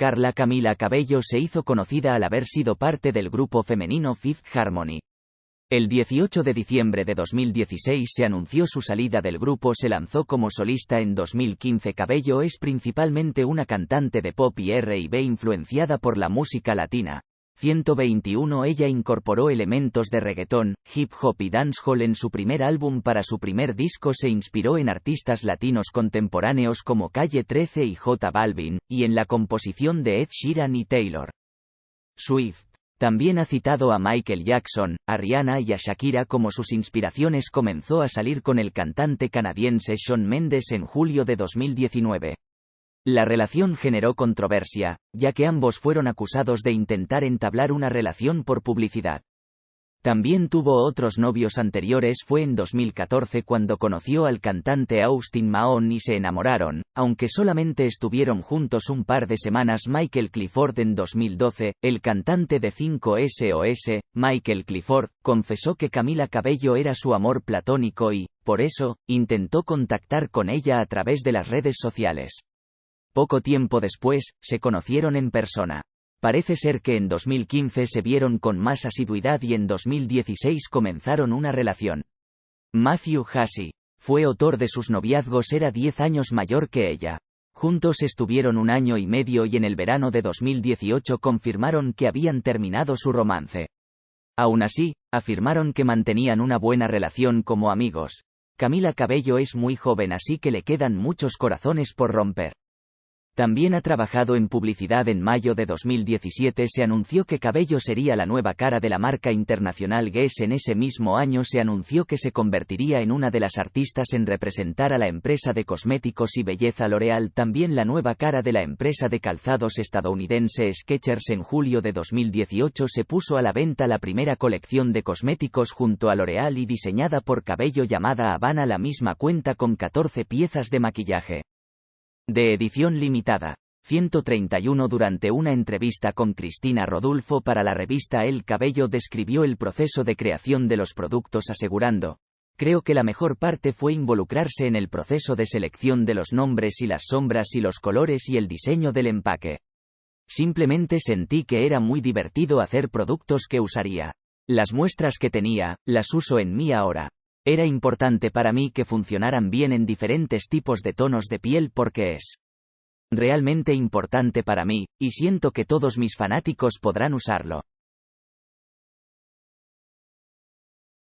Carla Camila Cabello se hizo conocida al haber sido parte del grupo femenino Fifth Harmony. El 18 de diciembre de 2016 se anunció su salida del grupo, se lanzó como solista en 2015. Cabello es principalmente una cantante de pop y R&B influenciada por la música latina. 121 Ella incorporó elementos de reggaetón, hip hop y dancehall en su primer álbum para su primer disco se inspiró en artistas latinos contemporáneos como Calle 13 y J Balvin, y en la composición de Ed Sheeran y Taylor Swift. También ha citado a Michael Jackson, a Rihanna y a Shakira como sus inspiraciones comenzó a salir con el cantante canadiense Shawn Mendes en julio de 2019. La relación generó controversia, ya que ambos fueron acusados de intentar entablar una relación por publicidad. También tuvo otros novios anteriores fue en 2014 cuando conoció al cantante Austin Mahon y se enamoraron, aunque solamente estuvieron juntos un par de semanas Michael Clifford en 2012, el cantante de 5SOS, Michael Clifford, confesó que Camila Cabello era su amor platónico y, por eso, intentó contactar con ella a través de las redes sociales. Poco tiempo después, se conocieron en persona. Parece ser que en 2015 se vieron con más asiduidad y en 2016 comenzaron una relación. Matthew Hassey fue autor de sus noviazgos era 10 años mayor que ella. Juntos estuvieron un año y medio y en el verano de 2018 confirmaron que habían terminado su romance. Aún así, afirmaron que mantenían una buena relación como amigos. Camila Cabello es muy joven así que le quedan muchos corazones por romper. También ha trabajado en publicidad en mayo de 2017 se anunció que Cabello sería la nueva cara de la marca internacional Guess en ese mismo año se anunció que se convertiría en una de las artistas en representar a la empresa de cosméticos y belleza L'Oreal también la nueva cara de la empresa de calzados estadounidense Skechers en julio de 2018 se puso a la venta la primera colección de cosméticos junto a L'Oreal y diseñada por Cabello llamada Habana la misma cuenta con 14 piezas de maquillaje. De edición limitada. 131 Durante una entrevista con Cristina Rodulfo para la revista El Cabello describió el proceso de creación de los productos asegurando, Creo que la mejor parte fue involucrarse en el proceso de selección de los nombres y las sombras y los colores y el diseño del empaque. Simplemente sentí que era muy divertido hacer productos que usaría. Las muestras que tenía, las uso en mí ahora. Era importante para mí que funcionaran bien en diferentes tipos de tonos de piel porque es realmente importante para mí, y siento que todos mis fanáticos podrán usarlo.